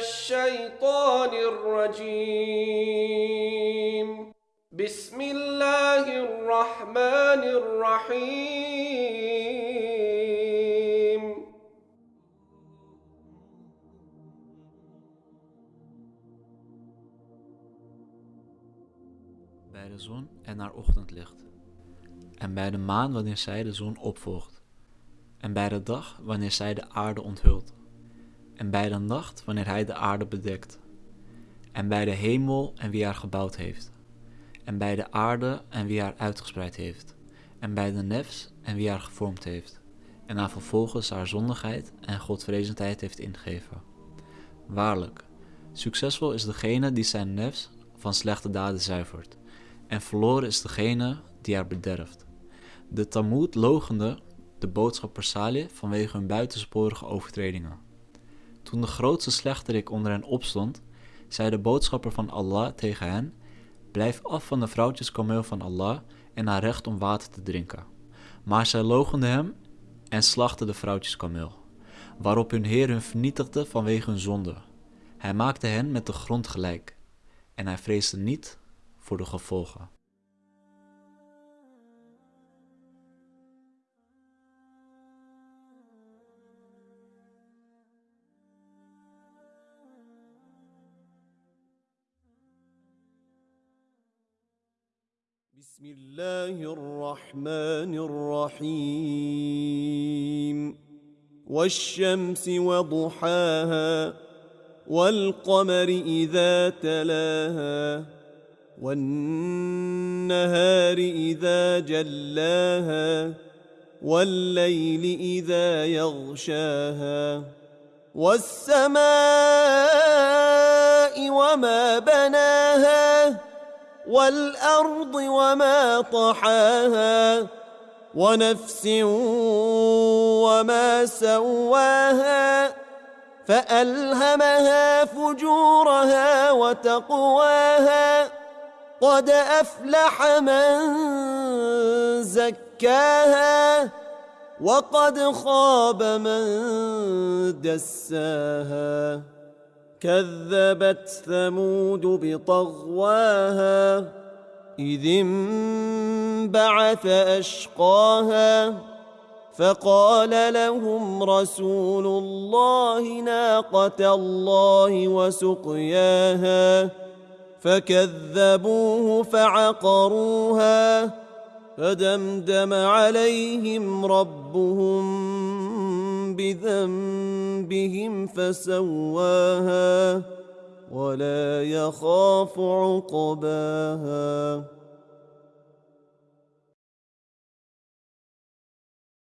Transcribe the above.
الشيطان الرجيم بسم الله الرحمن الرحيم bij de zon en haar ochtendlicht, en bij de maan wanneer zij de zon opvolgt, en bij de dag wanneer zij de aarde onthult, en bij de nacht wanneer hij de aarde bedekt, en bij de hemel en wie haar gebouwd heeft, en bij de aarde en wie haar uitgespreid heeft, en bij de nefs en wie haar gevormd heeft, en haar vervolgens haar zondigheid en godvrezendheid heeft ingegeven. Waarlijk, succesvol is degene die zijn nefs van slechte daden zuivert, en verloren is degene die haar bederft. De Talmud logende de boodschapper Salih vanwege hun buitensporige overtredingen. Toen de grootste slechterik onder hen opstond, zei de boodschapper van Allah tegen hen: Blijf af van de vrouwtjeskameel van Allah en haar recht om water te drinken. Maar zij logenden hem en slachten de vrouwtjeskameel, waarop hun Heer hun vernietigde vanwege hun zonde. Hij maakte hen met de grond gelijk en hij vreesde niet voor de gevolgen. بسم الله الرحمن الرحيم. والشمس وضحاها والقمر إذا تلاها والنهار إذا جلاها والليل إذا يغشاها والسماء وما بناها. والأرض وما طحاها ونفس وما سواها فألهمها فجورها وتقواها قد أفلح من زكاها وقد خاب من دساها كذبت ثمود بطغواها إذ انبعث أشقاها فقال لهم رسول الله ناقة الله وسقياها فكذبوه فعقروها فدمدم عليهم ربهم بذنبهم فسواها ولا يخاف عقباها.